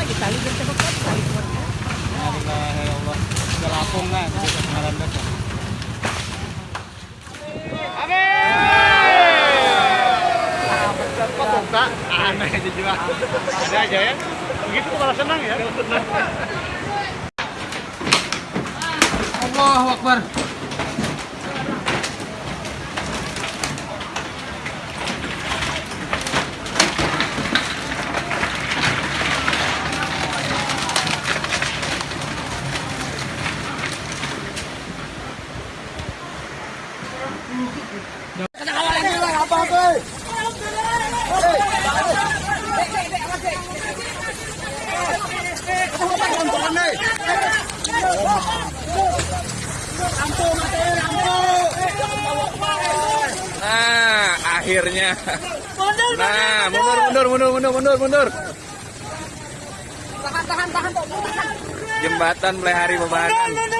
lagi tali cepat tali. Alhamdulillah ya Allah. Sudah lapung kan, pengaran dah. Kok buka? Aneh aja juga. Ada aja ya. Begitu malah senang ya. Senang. Allahu Akbar. Nah, akhirnya. Nah, mundur, mundur, mundur, mundur, mundur, mundur. Tahan, tahan, tahan, tahan. Jembatan Melehari Bebanan.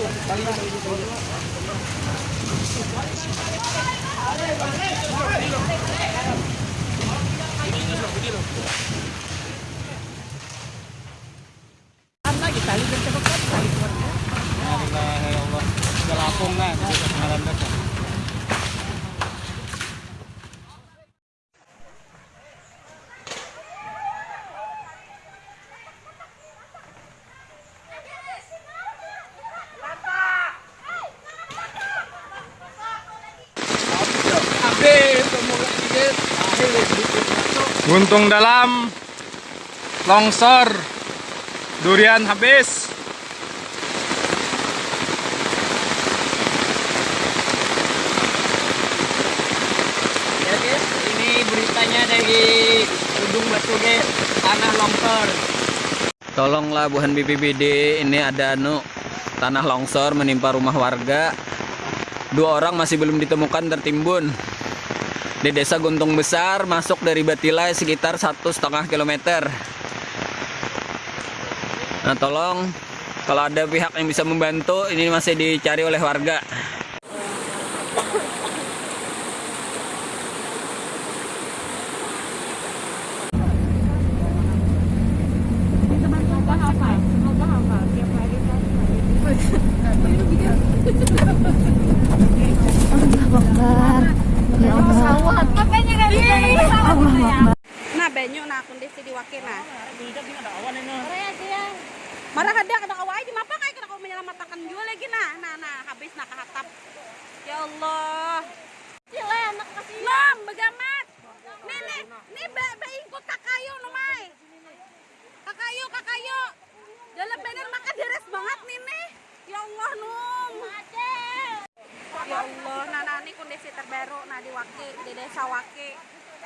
Alhamdulillah ya Allah. Sudah lapung kan, sudah pengaran dah. Buntung dalam longsor. Durian habis. Ya guys, ini beritanya dari ujung batu guys, tanah longsor. Tolonglah Buhan BPBD, ini ada anu tanah longsor menimpa rumah warga. Dua orang masih belum ditemukan tertimbun di desa Guntung Besar, masuk dari Batilai sekitar satu setengah kilometer. Nah tolong kalau ada pihak yang bisa membantu, ini masih dicari oleh warga. Nah, banyu nah kondisi di wakil nah. Marah ada kena kawai di mapa kayak kena kau menyelamatkan juga lagi nah. Nah, nah habis nah kehatap. Ya Allah. Gila anak kasih. Nom, begamat. Nih, nih, nih ba, ba ikut kakayo nomai. Kakayo, kakayo. Dalam bener makan deres banget nih. Ya Allah, Num. Ya Allah, nah, nah ini kondisi terbaru nah di Waki, di Desa Waki,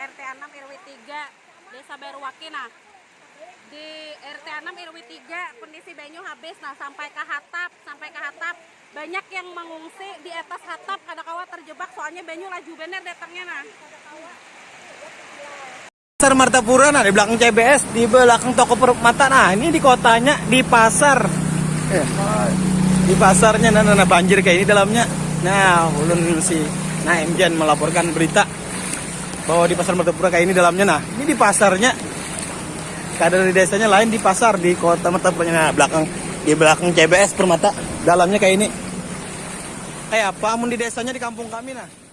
RT 6 RW 3, Desa Baru Waki nah. Di RT 6 RW 3 kondisi banyu habis. Nah sampai ke hatap, sampai ke hatap banyak yang mengungsi di atas hatap kada kawa terjebak soalnya banyu laju bener datangnya nah. Pasar Martapura nah di belakang CBS di belakang toko permata nah ini di kotanya di pasar. Eh, di pasarnya nah, nah, nah, banjir kayak ini dalamnya. Nah ulun si nah Emjan melaporkan berita bahwa di pasar Martapura kayak ini dalamnya nah. Ini di pasarnya keadaan di desanya lain di pasar di kota Martapura nah belakang di belakang CBS permata. Dalamnya kayak ini. Kayak apa amun di desanya di kampung kami nah